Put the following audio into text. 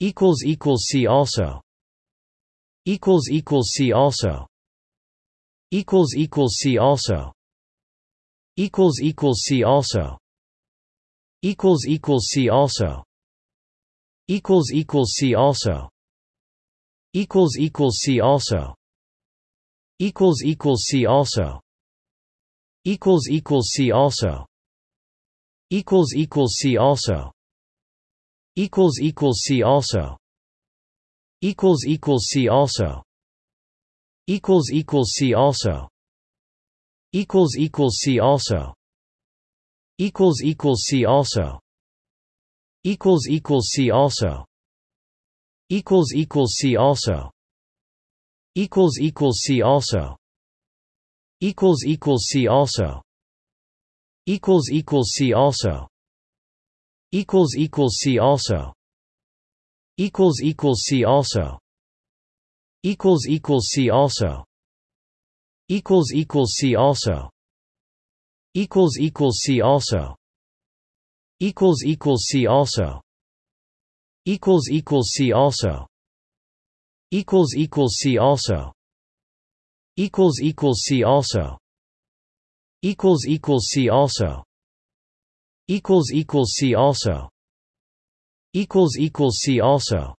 equals equals see also equals equals see also equals equals see also equals equals see also equals equals see also equals equals see also equals equals see also equals equals see also equals equals see also equals equals see also equals equals see also equals equals see also equals equals see also equals equals see also equals equals see also equals equals see also equals equals see also equals equals see also equals equals see also equals equals see also equals equals see also equals equals see also equals equals see also equals equals see also equals equals see also equals equals see also equals equals see also equals equals see also equals equals see also equals equals see also see also. See also